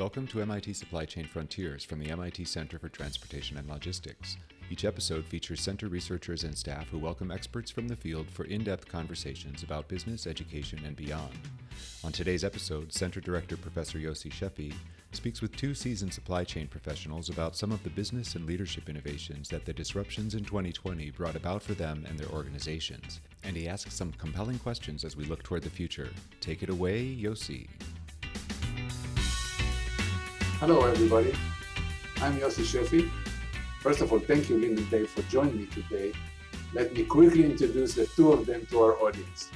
Welcome to MIT Supply Chain Frontiers from the MIT Center for Transportation and Logistics. Each episode features center researchers and staff who welcome experts from the field for in depth conversations about business, education, and beyond. On today's episode, Center Director Professor Yossi Sheffi speaks with two seasoned supply chain professionals about some of the business and leadership innovations that the disruptions in 2020 brought about for them and their organizations. And he asks some compelling questions as we look toward the future. Take it away, Yossi. Hello, everybody. I'm Yossi Sheffi. First of all, thank you, Lynn and Dave, for joining me today. Let me quickly introduce the two of them to our audience.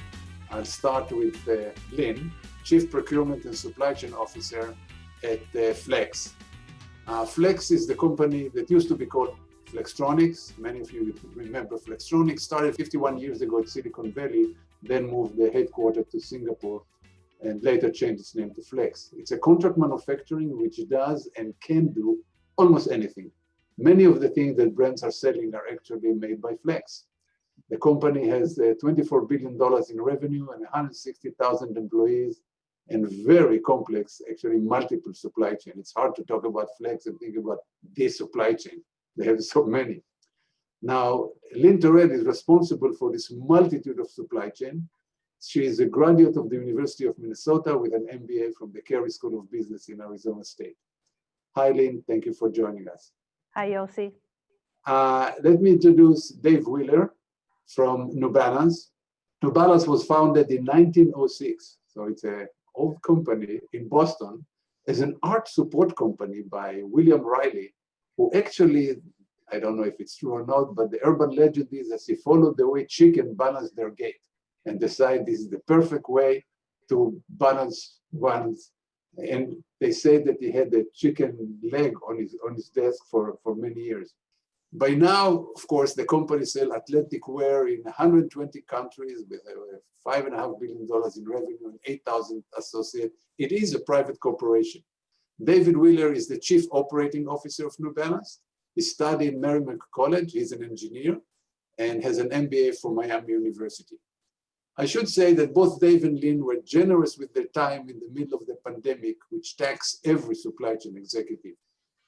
I'll start with uh, Lynn, Chief Procurement and Supply Chain Officer at uh, Flex. Uh, Flex is the company that used to be called Flextronics. Many of you remember Flextronics started 51 years ago at Silicon Valley, then moved the headquarters to Singapore and later changed its name to Flex. It's a contract manufacturing which does and can do almost anything. Many of the things that brands are selling are actually made by Flex. The company has uh, $24 billion in revenue and 160,000 employees and very complex, actually multiple supply chain. It's hard to talk about Flex and think about this supply chain. They have so many. Now, Torrel is responsible for this multitude of supply chain she is a graduate of the University of Minnesota with an MBA from the Carey School of Business in Arizona State. Hi, Lynn. Thank you for joining us. Hi, Yossi. Uh, let me introduce Dave Wheeler from New Balance. New Balance was founded in 1906, so it's an old company in Boston as an arch support company by William Riley, who actually, I don't know if it's true or not, but the urban legend is that he followed the way chicken balance their gait and decide this is the perfect way to balance one's and they say that he had a chicken leg on his on his desk for for many years. By now of course the company sell athletic wear in 120 countries with uh, five and a half billion dollars in revenue and 8,000 associates it is a private corporation. David wheeler is the chief operating officer of new balance he studied merrimack college. He's an engineer and has an mba from miami university I should say that both Dave and Lynn were generous with their time in the middle of the pandemic, which taxed every supply chain executive.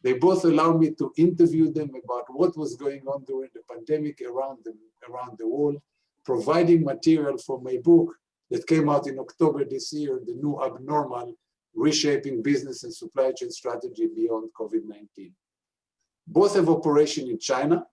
They both allowed me to interview them about what was going on during the pandemic around the, around the world, providing material for my book that came out in October this year, The New Abnormal, Reshaping Business and Supply Chain Strategy Beyond COVID-19. Both have operation in China,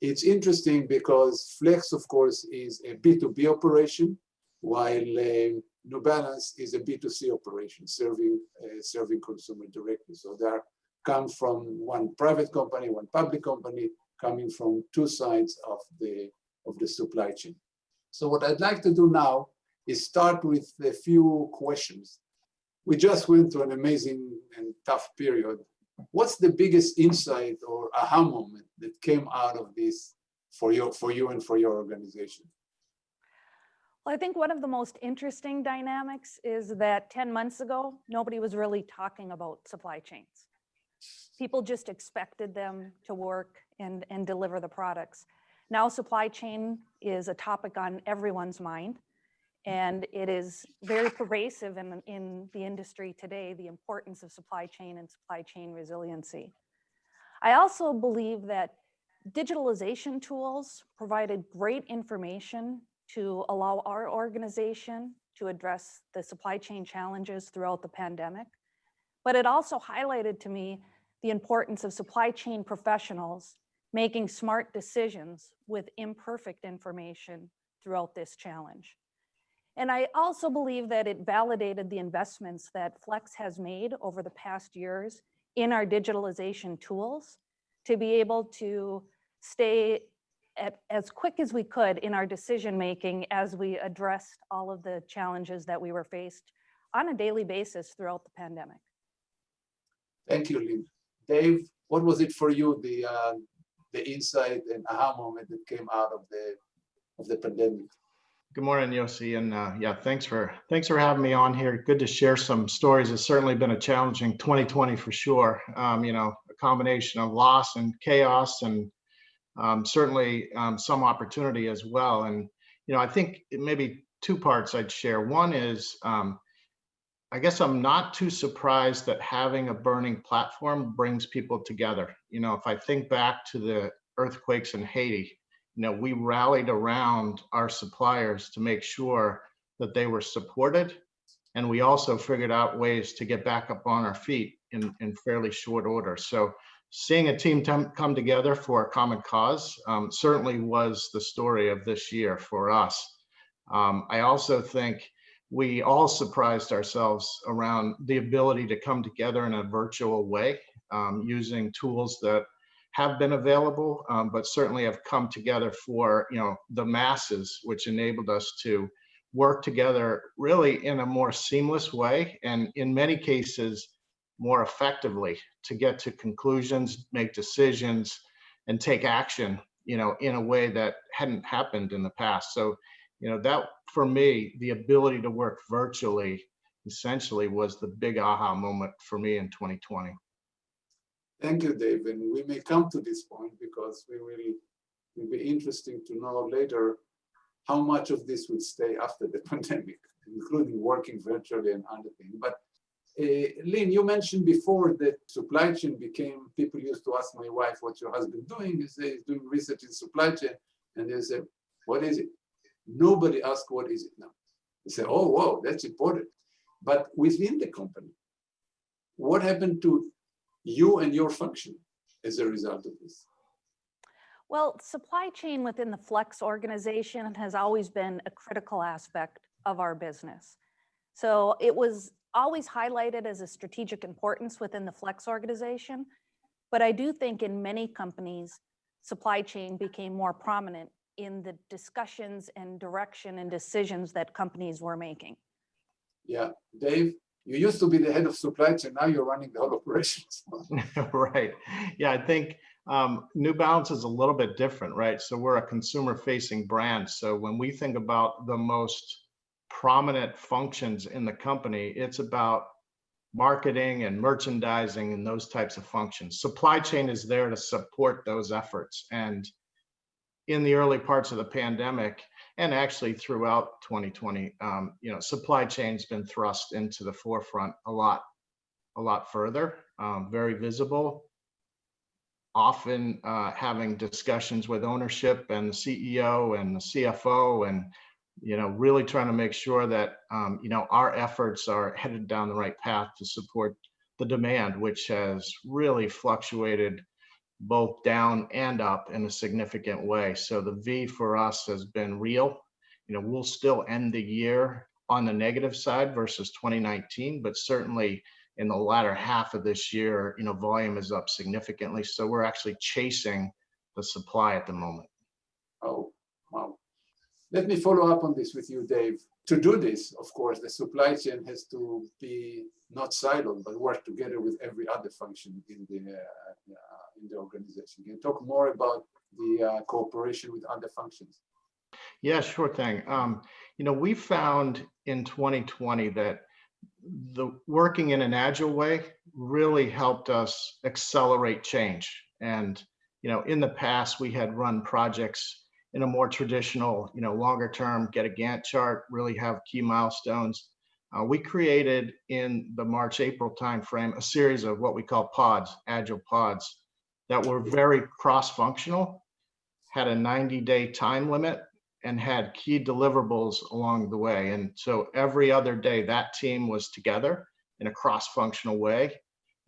it's interesting because Flex, of course, is a B2B operation, while uh, New Balance is a B2C operation, serving uh, serving consumer directly. So they are come from one private company, one public company, coming from two sides of the of the supply chain. So what I'd like to do now is start with a few questions. We just went through an amazing and tough period what's the biggest insight or aha moment that came out of this for you, for you and for your organization? Well, I think one of the most interesting dynamics is that 10 months ago, nobody was really talking about supply chains. People just expected them to work and, and deliver the products. Now supply chain is a topic on everyone's mind. And it is very pervasive in, in the industry today, the importance of supply chain and supply chain resiliency. I also believe that digitalization tools provided great information to allow our organization to address the supply chain challenges throughout the pandemic. But it also highlighted to me the importance of supply chain professionals making smart decisions with imperfect information throughout this challenge. And I also believe that it validated the investments that Flex has made over the past years in our digitalization tools to be able to stay at, as quick as we could in our decision making as we addressed all of the challenges that we were faced on a daily basis throughout the pandemic. Thank you, Lynn. Dave, what was it for you, the uh, the insight and aha moment that came out of the of the pandemic? Good morning, Yossi, and uh, yeah, thanks for thanks for having me on here. Good to share some stories. It's certainly been a challenging 2020 for sure. Um, you know, a combination of loss and chaos, and um, certainly um, some opportunity as well. And you know, I think maybe two parts I'd share. One is um, I guess I'm not too surprised that having a burning platform brings people together. You know, if I think back to the earthquakes in Haiti, you know, we rallied around our suppliers to make sure that they were supported. And we also figured out ways to get back up on our feet in, in fairly short order. So seeing a team come together for a common cause um, certainly was the story of this year for us. Um, I also think we all surprised ourselves around the ability to come together in a virtual way um, using tools that have been available, um, but certainly have come together for you know the masses, which enabled us to work together really in a more seamless way, and in many cases more effectively to get to conclusions, make decisions, and take action, you know, in a way that hadn't happened in the past. So you know, that for me, the ability to work virtually essentially was the big aha moment for me in 2020. Thank you, Dave. And we may come to this point because we will, will be interesting to know later how much of this will stay after the pandemic, including working virtually and other things. But uh, Lynn, you mentioned before that supply chain became, people used to ask my wife, what's your husband doing? He he's doing research in supply chain. And they say, what is it? Nobody asks what is it now. They say, oh, wow, that's important. But within the company, what happened to you and your function as a result of this? Well, supply chain within the Flex organization has always been a critical aspect of our business. So it was always highlighted as a strategic importance within the Flex organization. But I do think in many companies, supply chain became more prominent in the discussions and direction and decisions that companies were making. Yeah, Dave, you used to be the head of supply chain, now you're running the whole operations. right. Yeah, I think um, New Balance is a little bit different, right? So we're a consumer facing brand. So when we think about the most prominent functions in the company, it's about marketing and merchandising and those types of functions. Supply chain is there to support those efforts. And in the early parts of the pandemic and actually throughout 2020 um, you know supply chain's been thrust into the forefront a lot a lot further um, very visible. Often uh, having discussions with ownership and the ceo and the cfo and you know really trying to make sure that um, you know our efforts are headed down the right path to support the demand which has really fluctuated both down and up in a significant way. So the V for us has been real. You know, we'll still end the year on the negative side versus 2019, but certainly in the latter half of this year, you know, volume is up significantly. So we're actually chasing the supply at the moment. Oh, wow. Let me follow up on this with you, Dave. To do this, of course, the supply chain has to be not siloed, but work together with every other function in the uh, in the organization. Can you talk more about the uh, cooperation with other functions? Yeah, sure thing. Um, you know, we found in 2020 that the working in an agile way really helped us accelerate change. And, you know, in the past, we had run projects in a more traditional, you know, longer term, get a Gantt chart, really have key milestones. Uh, we created in the March, April timeframe a series of what we call pods, agile pods, that were very cross-functional, had a 90-day time limit, and had key deliverables along the way. And so every other day, that team was together in a cross-functional way.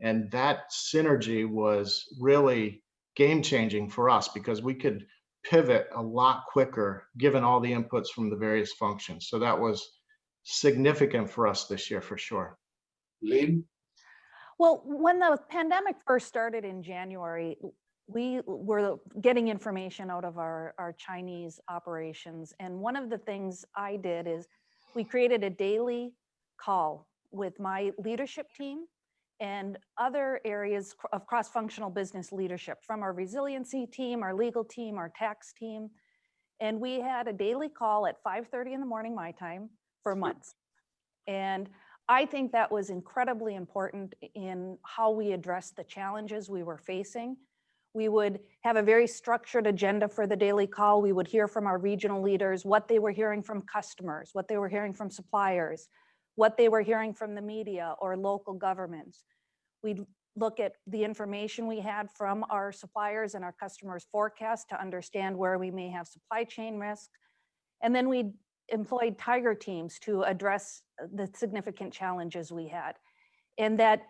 And that synergy was really game-changing for us because we could pivot a lot quicker given all the inputs from the various functions. So that was significant for us this year for sure. Lynn? Well, when the pandemic first started in January, we were getting information out of our, our Chinese operations. And one of the things I did is we created a daily call with my leadership team and other areas of cross-functional business leadership from our resiliency team, our legal team, our tax team. And we had a daily call at 5.30 in the morning, my time, for months. And I think that was incredibly important in how we addressed the challenges we were facing. We would have a very structured agenda for the daily call. We would hear from our regional leaders what they were hearing from customers, what they were hearing from suppliers. what they were hearing from the media or local governments. We'd look at the information we had from our suppliers and our customers' forecast to understand where we may have supply chain risk. And then we employed tiger teams to address uh, the significant challenges we had. And that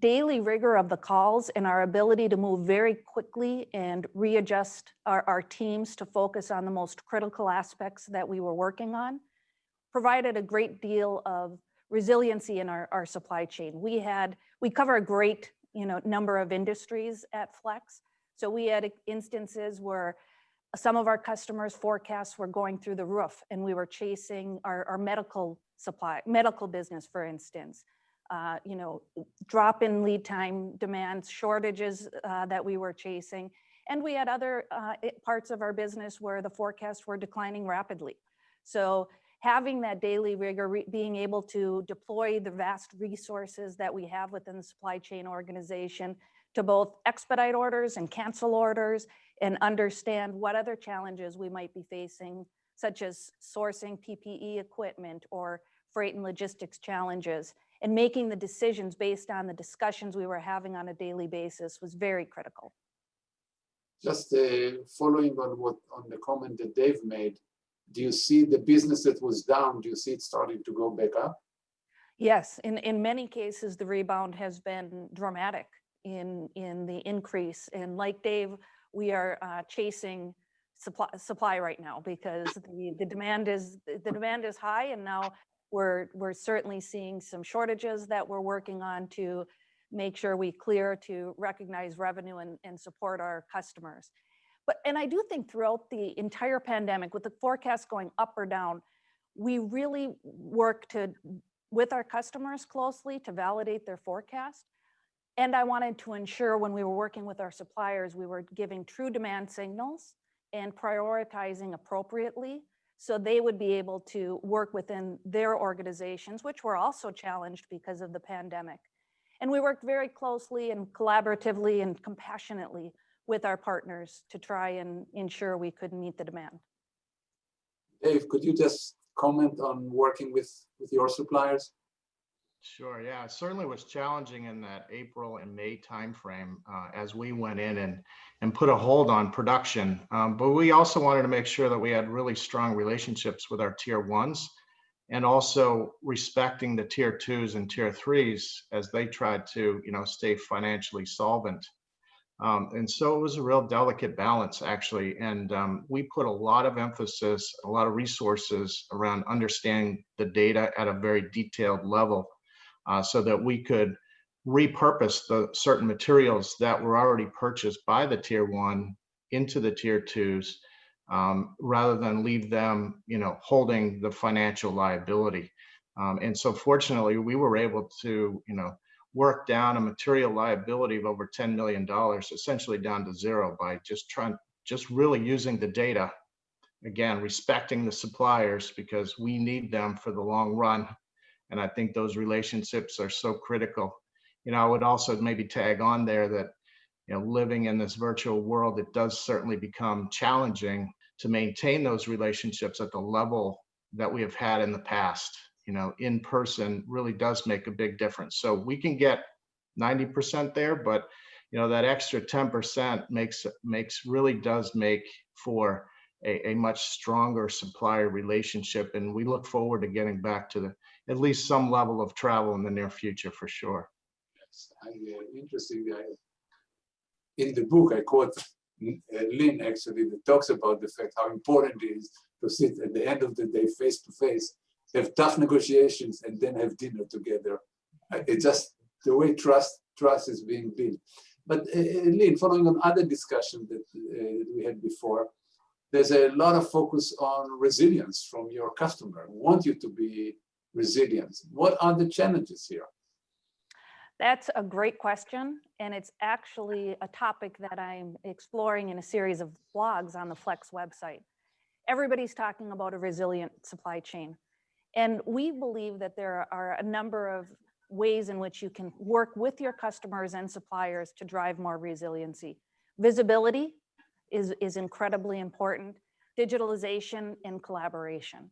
daily rigor of the calls and our ability to move very quickly and readjust our, our teams to focus on the most critical aspects that we were working on provided a great deal of resiliency in our, our supply chain. We had, we cover a great, you know, number of industries at Flex. So we had instances where some of our customers' forecasts were going through the roof and we were chasing our, our medical supply, medical business, for instance. Uh, you know, drop in lead time demands, shortages uh, that we were chasing. And we had other uh, parts of our business where the forecasts were declining rapidly. So having that daily rigor, being able to deploy the vast resources that we have within the supply chain organization to both expedite orders and cancel orders and understand what other challenges we might be facing, such as sourcing PPE equipment or freight and logistics challenges, and making the decisions based on the discussions we were having on a daily basis was very critical. Just uh, following on what, on the comment that Dave made, do you see the business that was down, do you see it starting to go back up? Yes, in, in many cases, the rebound has been dramatic in, in the increase. And like Dave, we are uh, chasing supply, supply right now because the, the demand is, the demand is high and now we're, we're certainly seeing some shortages that we're working on to make sure we clear to recognize revenue and, and support our customers. But, and I do think throughout the entire pandemic, with the forecast going up or down, we really work to with our customers closely to validate their forecast. And I wanted to ensure when we were working with our suppliers, we were giving true demand signals and prioritizing appropriately so they would be able to work within their organizations, which were also challenged because of the pandemic. And we worked very closely and collaboratively and compassionately with our partners to try and ensure we could meet the demand. Dave, could you just comment on working with, with your suppliers? Sure, yeah, it certainly was challenging in that April and May timeframe uh, as we went in and and put a hold on production. Um, but we also wanted to make sure that we had really strong relationships with our tier ones and also respecting the tier twos and tier threes as they tried to, you know, stay financially solvent. Um, and so it was a real delicate balance, actually. And um, we put a lot of emphasis, a lot of resources around understanding the data at a very detailed level uh, so that we could repurpose the certain materials that were already purchased by the tier one into the tier twos um, rather than leave them, you know, holding the financial liability. Um, and so fortunately, we were able to, you know, work down a material liability of over $10 million, essentially down to zero by just trying, just really using the data. Again, respecting the suppliers because we need them for the long run. And I think those relationships are so critical. You know, I would also maybe tag on there that, you know, living in this virtual world, it does certainly become challenging to maintain those relationships at the level that we have had in the past you know, in person really does make a big difference. So we can get 90% there, but you know, that extra 10% makes makes really does make for a, a much stronger supplier relationship. And we look forward to getting back to the at least some level of travel in the near future for sure. Yes, uh, interesting. I, in the book, I quote uh, Lynn actually that talks about the fact how important it is to sit at the end of the day face to face have tough negotiations and then have dinner together. Uh, It's just the way trust trust is being built. But uh, uh, Lynn, following on other discussion that uh, we had before, there's a lot of focus on resilience from your customer. Want you to be resilient. What are the challenges here? That's a great question, and it's actually a topic that I'm exploring in a series of blogs on the Flex website. Everybody's talking about a resilient supply chain. And we believe that there are a number of ways in which you can work with your customers and suppliers to drive more resiliency. Visibility is, is incredibly important, digitalization and collaboration.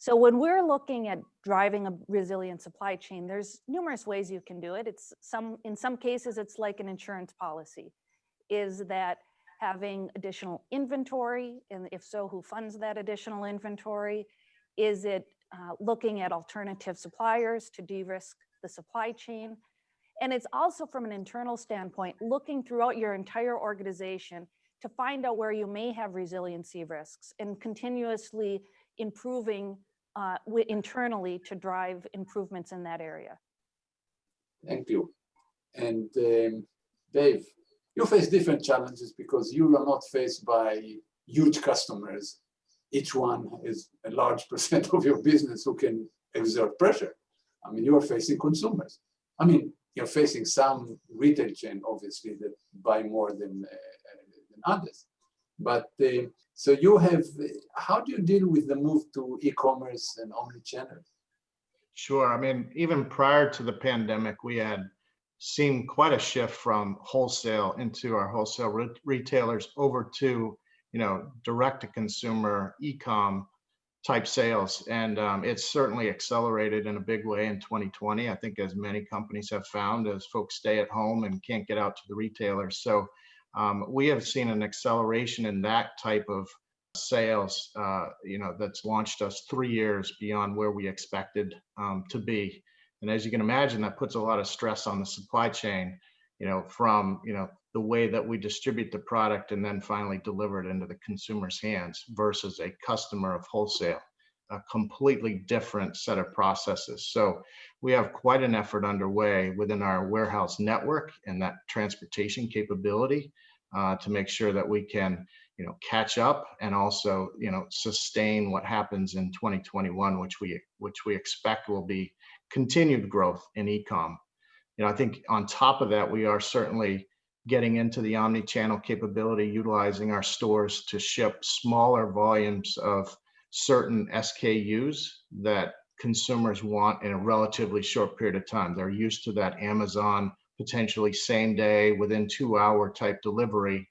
So when we're looking at driving a resilient supply chain, there's numerous ways you can do it. It's some, in some cases, it's like an insurance policy. Is that having additional inventory? And if so, who funds that additional inventory? Is it uh, looking at alternative suppliers to de-risk the supply chain? And it's also from an internal standpoint, looking throughout your entire organization to find out where you may have resiliency risks and continuously improving uh, internally to drive improvements in that area. Thank you. And um, Dave, you face different challenges because you are not faced by huge customers. Each one is a large percent of your business who can exert pressure. I mean, you're facing consumers. I mean, you're facing some retail chain, obviously, that buy more than, uh, than others. But uh, so you have, how do you deal with the move to e-commerce and omni-channel? Sure. I mean, even prior to the pandemic, we had seen quite a shift from wholesale into our wholesale re- retailers over to, you know, direct to consumer e-com type sales. And um, it's certainly accelerated in a big way in 2020. I think as many companies have found as folks stay at home and can't get out to the retailers. So um, we have seen an acceleration in that type of sales, uh, you know, that's launched us three years beyond where we expected um, to be. And as you can imagine, that puts a lot of stress on the supply chain, you know, from, you know, the way that we distribute the product and then finally deliver it into the consumer's hands versus a customer of wholesale, a completely different set of processes. So we have quite an effort underway within our warehouse network and that transportation capability uh, to make sure that we can you know catch up and also you know sustain what happens in 2021 which we which we expect will be continued growth in ecom you know i think on top of that we are certainly getting into the omni-channel capability utilizing our stores to ship smaller volumes of certain skus that consumers want in a relatively short period of time they're used to that amazon potentially same day within two hour type delivery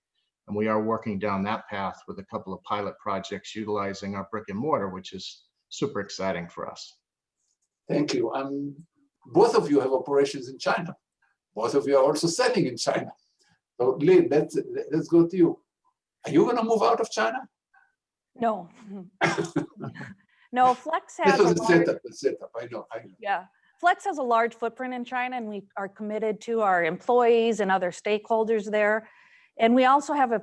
and we are working down that path with a couple of pilot projects utilizing our brick and mortar, which is super exciting for us. Thank you. Um, both of you have operations in China. Both of you are also selling in China. So Lynn, let's, let's go to you. Are you gonna move out of China? No. No, Flex This has a a large, setup, a setup, I know, I know. yeah. Flex has a large footprint in China and we are committed to our employees and other stakeholders there. And we also have a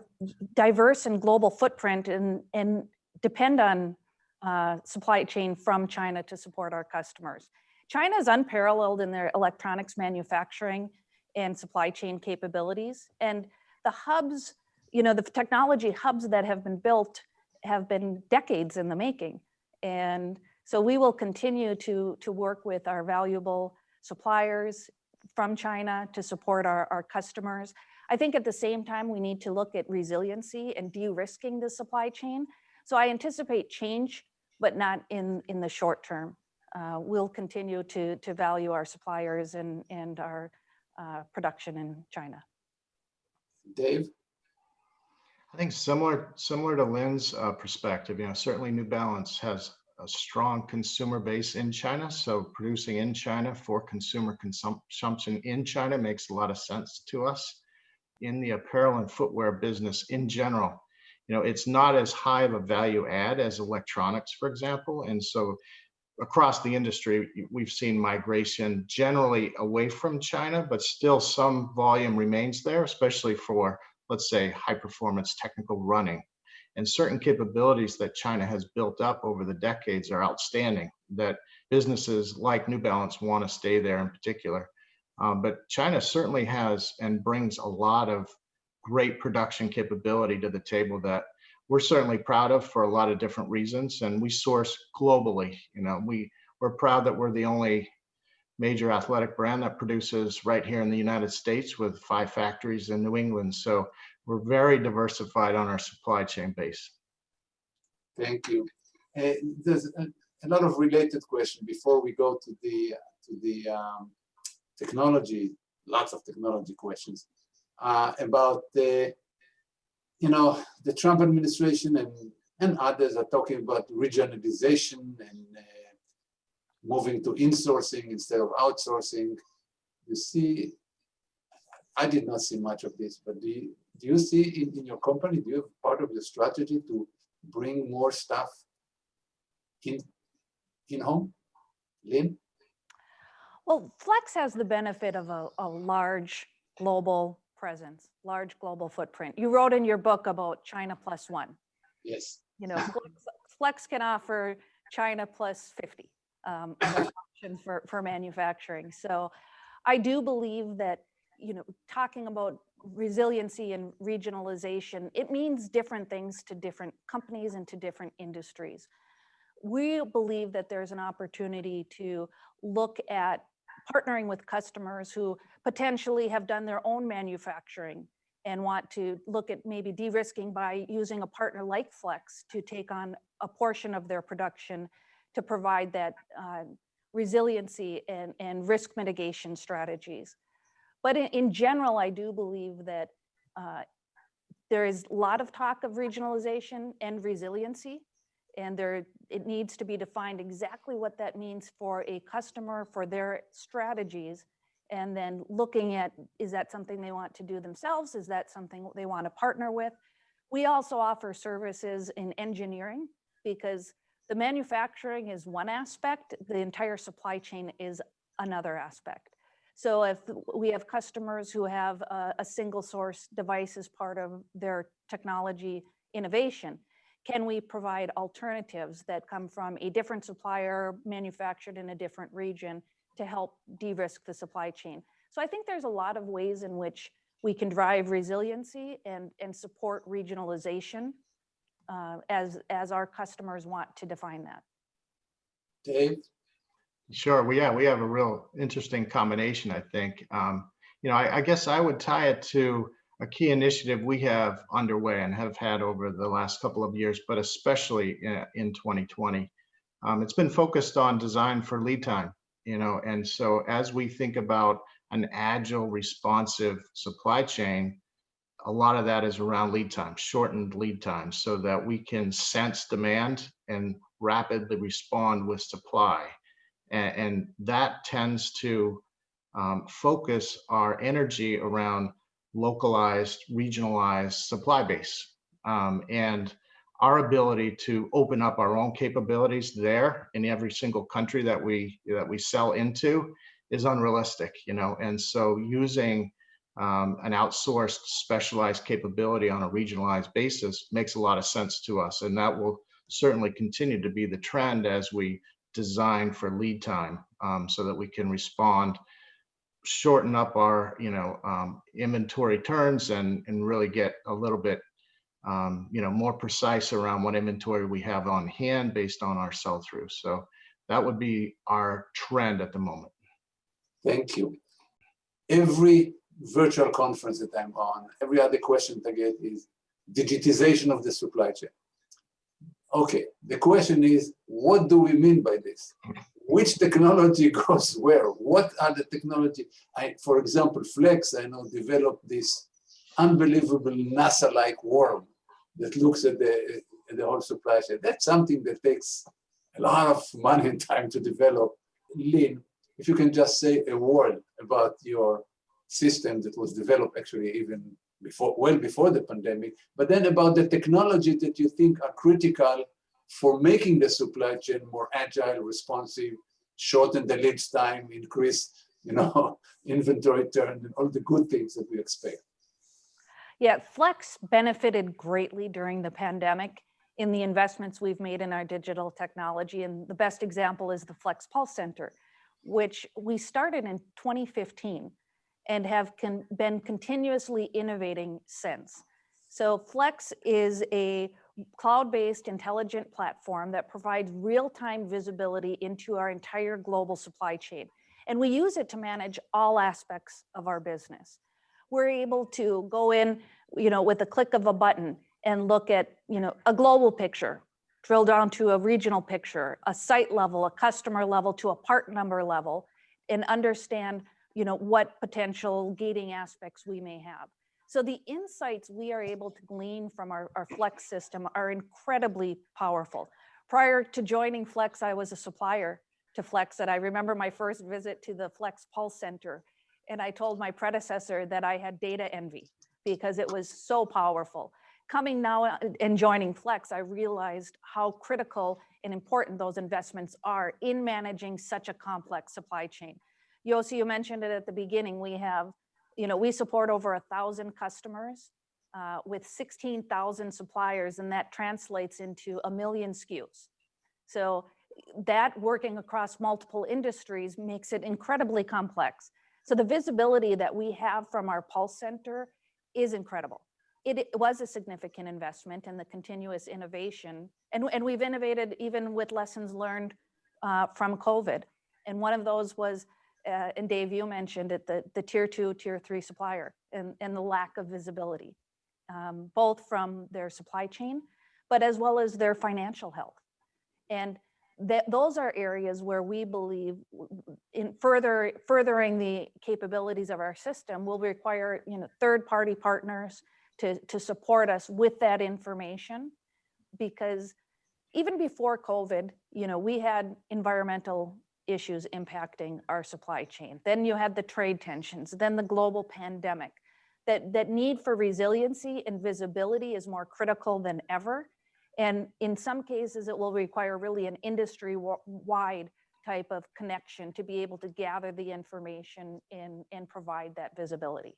diverse and global footprint and, and depend on uh, supply chain from China to support our customers. China is unparalleled in their electronics manufacturing and supply chain capabilities. And the hubs, you know, the technology hubs that have been built have been decades in the making. And so we will continue to, to work with our valuable suppliers from China to support our, our customers. I think at the same time, we need to look at resiliency and de-risking the supply chain. So I anticipate change, but not in, in the short term. Uh, we'll continue to, to value our suppliers and, and our uh, production in China. Dave? I think similar similar to Lynn's uh, perspective, you know, certainly New Balance has a strong consumer base in China. So producing in China for consumer consumption in China makes a lot of sense to us. In the apparel and footwear business in general, you know, it's not as high of a value add as electronics, for example. And so across the industry, we've seen migration generally away from China, but still some volume remains there, especially for, let's say, high performance technical running. And certain capabilities that China has built up over the decades are outstanding that businesses like New Balance want to stay there in particular. Um, but China certainly has and brings a lot of great production capability to the table that we're certainly proud of for a lot of different reasons and we source globally you know we we're proud that we're the only major athletic brand that produces right here in the united states with five factories in new england so we're very diversified on our supply chain base Thank you. Uh, there's a, a lot of related questions before we go to the to the um, technology. Lots of technology questions uh, about the you know the Trump administration and and others are talking about regionalization and uh, moving to insourcing instead of outsourcing. You see, I did not see much of this, but do you, do you see in, in your company, do you have part of your strategy to bring more stuff in, in home? Lynn? Well, Flex has the benefit of a, a large global presence, large global footprint. You wrote in your book about China plus one. Yes. You know, Flex, Flex can offer China plus 50 um, option for, for manufacturing. So I do believe that, you know, talking about resiliency and regionalization, it means different things to different companies and to different industries. We believe that there's an opportunity to look at partnering with customers who potentially have done their own manufacturing and want to look at maybe de-risking by using a partner like Flex to take on a portion of their production to provide that uh, resiliency and, and risk mitigation strategies. But in, in general, I do believe that uh, there is a lot of talk of regionalization and resiliency, and there it needs to be defined exactly what that means for a customer, for their strategies, and then looking at, is that something they want to do themselves? Is that something they want to partner with? We also offer services in engineering because the manufacturing is one aspect, the entire supply chain is another aspect. So if we have customers who have a, a single source device as part of their technology innovation, can we provide alternatives that come from a different supplier manufactured in a different region to help de-risk the supply chain. So I think there's a lot of ways in which we can drive resiliency and, and support regionalization uh, as, as our customers want to define that. Dave? Sure. Well, yeah, we have a real interesting combination, I think. Um, you know, I, I guess I would tie it to a key initiative we have underway and have had over the last couple of years, but especially in, in 2020. Um, it's been focused on design for lead time you know, and so as we think about an agile, responsive supply chain, a lot of that is around lead time, shortened lead times, so that we can sense demand and rapidly respond with supply. And, and that tends to um, focus our energy around localized, regionalized supply base. Um, and our ability to open up our own capabilities there in every single country that we that we sell into is unrealistic you know and so using um, an outsourced specialized capability on a regionalized basis makes a lot of sense to us and that will certainly continue to be the trend as we design for lead time um, so that we can respond shorten up our you know um, inventory turns and and really get a little bit um, you know, more precise around what inventory we have on hand based on our sell through. So that would be our trend at the moment. Thank you. Every virtual conference that I'm on, every other question I get is digitization of the supply chain. Okay, the question is, what do we mean by this? Which technology goes where? What are the technology? I, for example, Flex, I know, developed this unbelievable NASA-like worm that looks at the, at the whole supply chain. That's something that takes a lot of money and time to develop. Lynn, if you can just say a word about your system that was developed actually even before, well before the pandemic, but then about the technology that you think are critical for making the supply chain more agile, responsive, shorten the lead time, increase, you know, inventory turn, and all the good things that we expect. Yeah, Flex benefited greatly during the pandemic in the investments we've made in our digital technology. And the best example is the Flex Pulse Center, which we started in 2015 and have con been continuously innovating since. So Flex is a cloud-based intelligent platform that provides real-time visibility into our entire global supply chain. And we use it to manage all aspects of our business we're able to go in, you know, with a click of a button and look at, you know, a global picture, drill down to a regional picture, a site level, a customer level to a part number level, and understand, you know, what potential gating aspects we may have. So the insights we are able to glean from our, our Flex system are incredibly powerful. Prior to joining Flex, I was a supplier to Flex, and I remember my first visit to the Flex Pulse Center. And I told my predecessor that I had data envy because it was so powerful. Coming now uh, and joining Flex, I realized how critical and important those investments are in managing such a complex supply chain. Yossi, you mentioned it at the beginning. We have, you know, we support over a thousand customers uh, with 16,000 suppliers, and that translates into a million SKUs. So that working across multiple industries makes it incredibly complex. So the visibility that we have from our Pulse Center is incredible. It, it was a significant investment in the continuous innovation, and, and we've innovated even with lessons learned uh, from COVID. And one of those was, uh, and Dave, you mentioned it, the, the tier two, tier three supplier and, and the lack of visibility, um, both from their supply chain, but as well as their financial health. And that those are areas where we believe in further furthering the capabilities of our system will require you know third party partners to to support us with that information because even before covid you know we had environmental issues impacting our supply chain. Then you had the trade tensions then the global pandemic. That that need for resiliency and visibility is more critical than ever. And in some cases, it will require really an industry-wide type of connection to be able to gather the information and, and provide that visibility.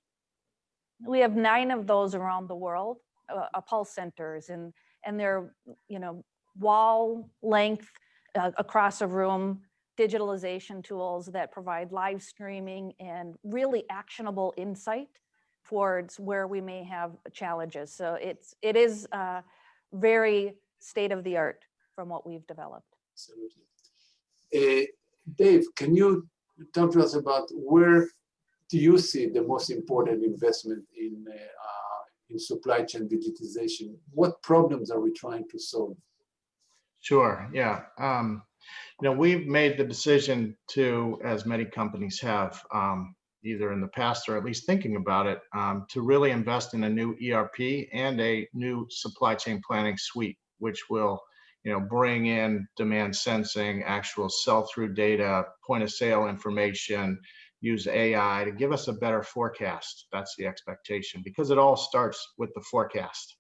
We have nine of those around the world, uh, uh, pulse centers, and, and they're, you know, wall length uh, across a room, digitalization tools that provide live streaming and really actionable insight towards where we may have challenges. So it's, it is, uh, very state of the art from what we've developed. Absolutely. Uh, Dave, can you talk to us about where do you see the most important investment in uh, uh, in supply chain digitization? What problems are we trying to solve? Sure, yeah. Um, you know, we've made the decision to, as many companies have, um, either in the past or at least thinking about it, um, to really invest in a new ERP and a new supply chain planning suite, which will, you know, bring in demand sensing, actual sell-through data, point of sale information, use AI to give us a better forecast. That's the expectation because it all starts with the forecast.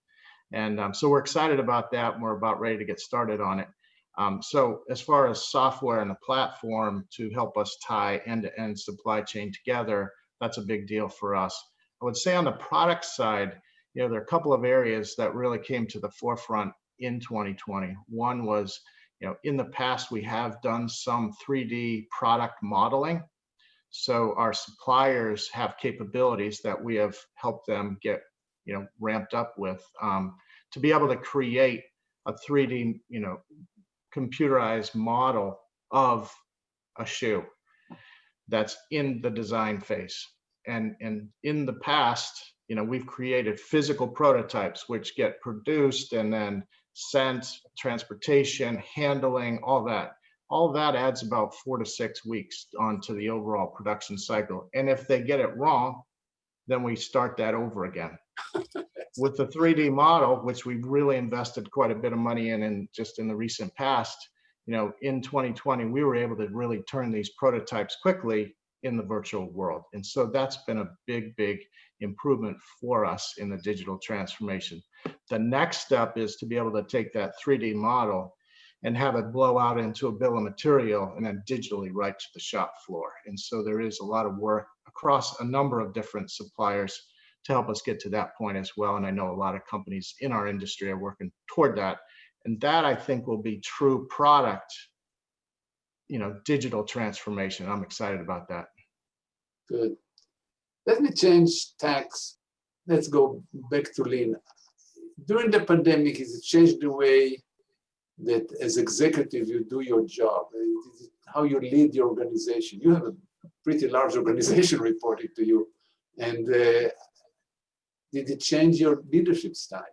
And um, so we're excited about that. We're about ready to get started on it. Um, so as far as software and the platform to help us tie end-to-end supply chain together, that's a big deal for us. I would say on the product side, you know, there are a couple of areas that really came to the forefront in 2020. One was, you know, in the past, we have done some 3D product modeling. So our suppliers have capabilities that we have helped them get, you know, ramped up with um, to be able to create a 3D, you know, computerized model of a shoe that's in the design phase. And, and in the past, you know, we've created physical prototypes which get produced and then sent, transportation, handling, all that. All that adds about four to six weeks onto the overall production cycle. And if they get it wrong, then we start that over again with the 3D model, which we've really invested quite a bit of money in, and just in the recent past, you know, in 2020, we were able to really turn these prototypes quickly in the virtual world. And so that's been a big, big improvement for us in the digital transformation. The next step is to be able to take that 3D model and have it blow out into a bill of material and then digitally right to the shop floor. And so there is a lot of work across a number of different suppliers to help us get to that point as well. And I know a lot of companies in our industry are working toward that. And that I think will be true product, you know, digital transformation. I'm excited about that. Good. Let me change tacks. Let's go back to Lynn. During the pandemic, has it changed the way that as executive you do your job? How you lead your organization? You have a pretty large organization reporting to you. And uh, did it change your leadership style?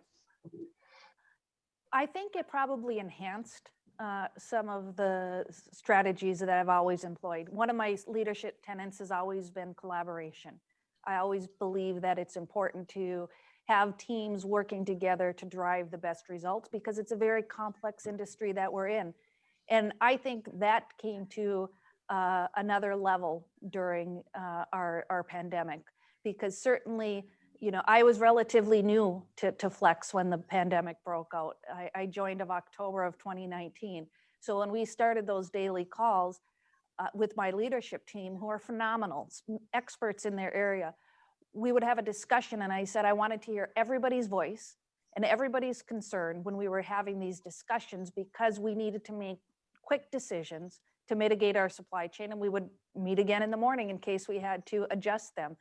I think it probably enhanced uh, some of the strategies that I've always employed. One of my leadership tenets has always been collaboration. I always believe that it's important to have teams working together to drive the best results because it's a very complex industry that we're in. And I think that came to uh, another level during uh, our, our pandemic because certainly, you know, I was relatively new to, to Flex when the pandemic broke out. I, I joined of October of 2019. So when we started those daily calls uh, with my leadership team, who are phenomenal, experts in their area, we would have a discussion and I said I wanted to hear everybody's voice and everybody's concern when we were having these discussions because we needed to make quick decisions to mitigate our supply chain and we would meet again in the morning in case we had to adjust them.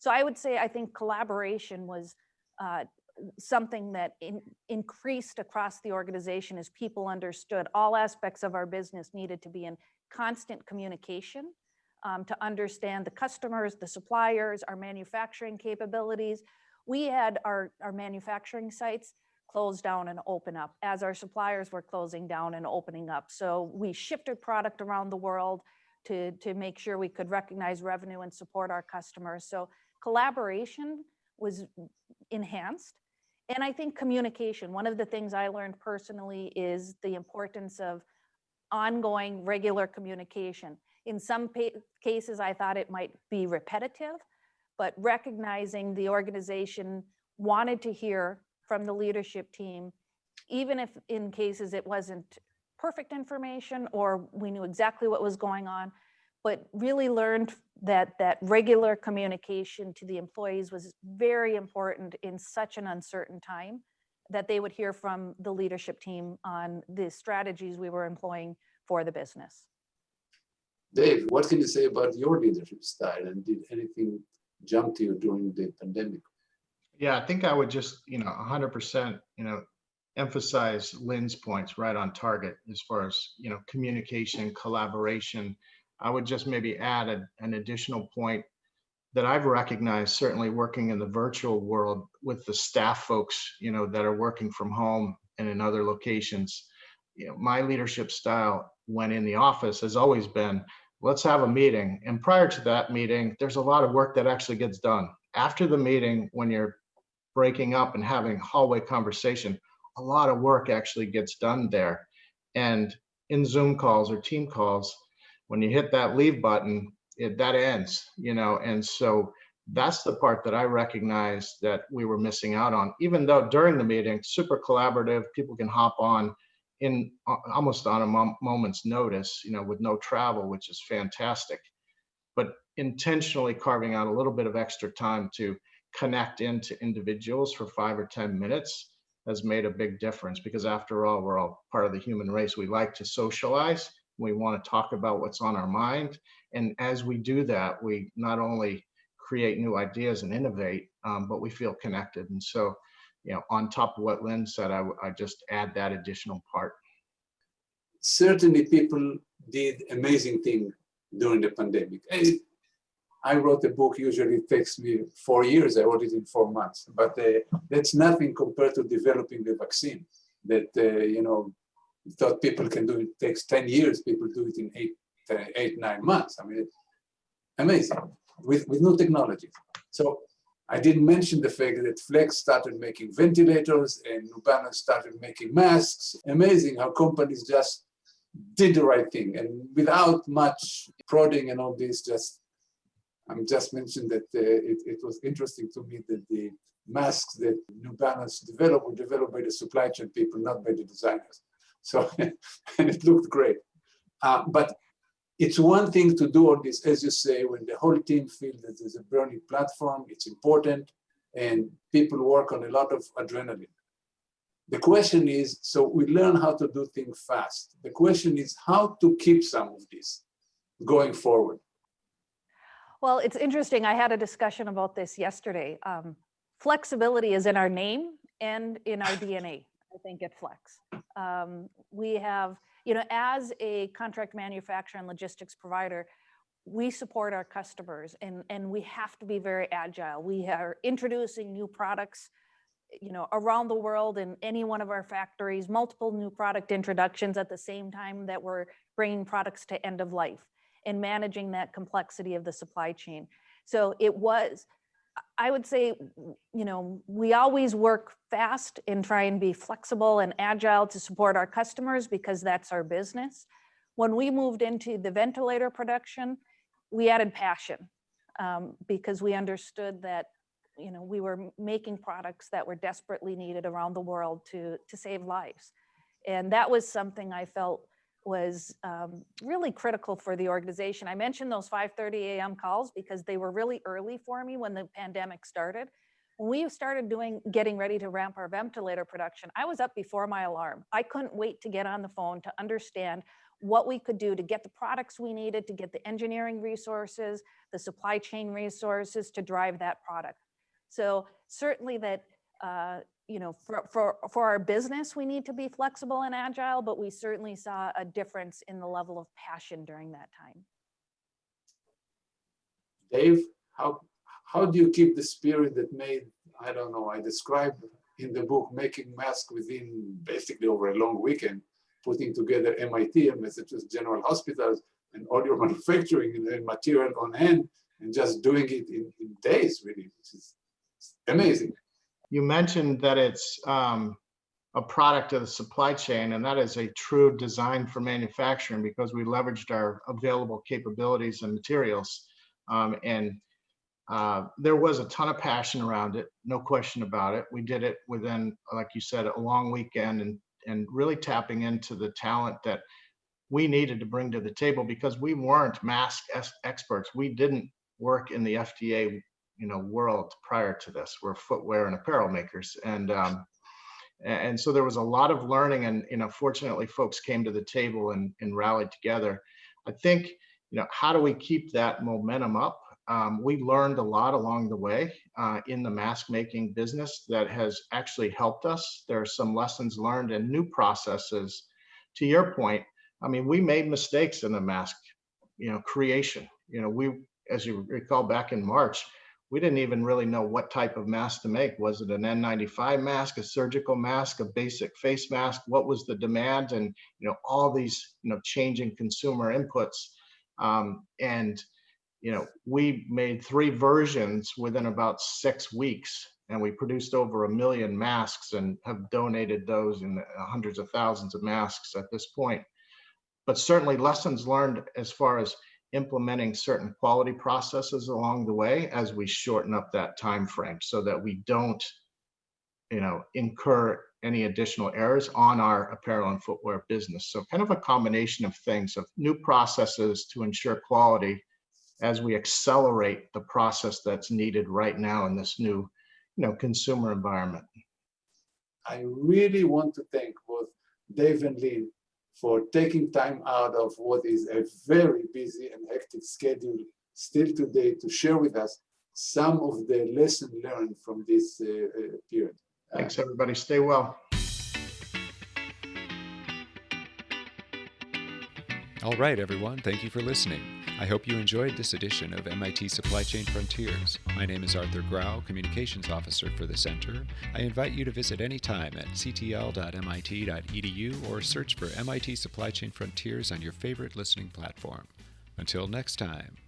So I would say I think collaboration was uh, something that in, increased across the organization as people understood all aspects of our business needed to be in constant communication um, to understand the customers, the suppliers, our manufacturing capabilities. We had our, our manufacturing sites close down and open up as our suppliers were closing down and opening up. So we shifted product around the world to, to make sure we could recognize revenue and support our customers. So collaboration was enhanced. And I think communication, one of the things I learned personally is the importance of ongoing, regular communication. In some cases, I thought it might be repetitive, but recognizing the organization wanted to hear from the leadership team, even if in cases it wasn't perfect information or we knew exactly what was going on, but really learned that that regular communication to the employees was very important in such an uncertain time that they would hear from the leadership team on the strategies we were employing for the business. Dave, what can you say about your leadership style and did anything jump to you during the pandemic? Yeah, I think I would just, you know, hundred percent, you know, emphasize Lynn's points right on target as far as, you know, communication, collaboration. I would just maybe add a- an additional point that I've recognized, certainly working in the virtual world with the staff folks, you know, that are working from home and in other locations. You know, my leadership style when in the office has always been, let's have a meeting. And prior to that meeting, there's a lot of work that actually gets done. After the meeting, when you're breaking up and having hallway conversation, a lot of work actually gets done there. And in Zoom calls or team calls, when you hit that leave button, it, that ends, you know, and so that's the part that I recognize that we were missing out on, even though during the meeting, super collaborative, people can hop on in a- almost on a mom- moment's notice, you know, with no travel, which is fantastic. But intentionally carving out a little bit of extra time to connect into individuals for five or 10 minutes has made a big difference because after all, we're all part of the human race. We like to socialize. We want to talk about what's on our mind. And as we do that, we not only create new ideas and innovate, um, but we feel connected. And so, you know, on top of what Lynn said, I just add that additional part. Certainly people did amazing thing during the pandemic. Eh, I wrote a book, usually it takes me four years, I wrote it in four months, but uh, that's nothing compared to developing the vaccine that, uh, you know, thought people can do it takes 10 years, people do it in eight, uh, eight nine months. I mean, amazing with, with new technology. So I didn't mention the fact that Flex started making ventilators and New Balance started making masks. Amazing how companies just did the right thing and without much prodding and all this, just I'm just mentioned that uh, it, it was interesting to me that the masks that New Balance developed were developed by the supply chain people, not by the designers. So, and it looked great. Uh, but it's one thing to do all this, as you say, when the whole team feels that there's a burning platform, it's important, and people work on a lot of adrenaline. The question is, so we learn how to do things fast. The question is how to keep some of this going forward. Well, it's interesting. I had a discussion about this yesterday. Um, flexibility is in our name and in our DNA, I think at Flex. Um, we have, you know, as a contract manufacturer and logistics provider, we support our customers and, and we have to be very agile. We are introducing new products, you know, around the world in any one of our factories, multiple new product introductions at the same time that we're bringing products to end of life and managing that complexity of the supply chain. So it was I would say, you know, we always work fast and try and be flexible and agile to support our customers because that's our business. When we moved into the ventilator production, we added passion um, because we understood that, you know, we were making products that were desperately needed around the world to, to save lives. And that was something I felt was um, really critical for the organization. I mentioned those 5:30 a.m. calls because they were really early for me when the pandemic started. When we started doing, getting ready to ramp our ventilator production, I was up before my alarm. I couldn't wait to get on the phone to understand what we could do to get the products we needed, to get the engineering resources, the supply chain resources to drive that product. So certainly that, uh, you know, for, for, for our business, we need to be flexible and agile, but we certainly saw a difference in the level of passion during that time. Dave, how, how do you keep the spirit that made, I don't know, I described in the book, making masks within basically over a long weekend, putting together MIT and Massachusetts General Hospitals and all your manufacturing and material on hand and just doing it in, in days, really, which is amazing. You mentioned that it's um, a product of the supply chain, and that is a true design for manufacturing because we leveraged our available capabilities and materials. Um, and uh, there was a ton of passion around it, no question about it. We did it within, like you said, a long weekend and and really tapping into the talent that we needed to bring to the table because we weren't mask experts. We didn't work in the FDA, you know, world prior to this. We're footwear and apparel makers, and um, and so there was a lot of learning. And you know, fortunately, folks came to the table and and rallied together. I think you know, how do we keep that momentum up? Um, we learned a lot along the way uh, in the mask making business that has actually helped us. There are some lessons learned and new processes. To your point, I mean, we made mistakes in the mask, you know, creation. You know, we, as you recall back in March, we didn't even really know what type of mask to make. Was it an N95 mask, a surgical mask, a basic face mask? What was the demand? And, you know, all these, you know, changing consumer inputs. Um, and, you know, we made three versions within about six weeks and we produced over a million masks and have donated those in hundreds of thousands of masks at this point. But certainly lessons learned as far as implementing certain quality processes along the way as we shorten up that time frame so that we don't you know incur any additional errors on our apparel and footwear business. So kind of a combination of things of new processes to ensure quality as we accelerate the process that's needed right now in this new you know consumer environment. I really want to thank both Dave and Lynn for taking time out of what is a very busy and hectic schedule still today to share with us some of the lessons learned from this uh, uh, period. thanks everybody stay well All right, everyone, thank you for listening. I hope you enjoyed this edition of MIT Supply Chain Frontiers. My name is Arthur Grau, Communications Officer for the Center. I invite you to visit anytime at ctl.mit.edu or search for MIT Supply Chain Frontiers on your favorite listening platform. Until next time.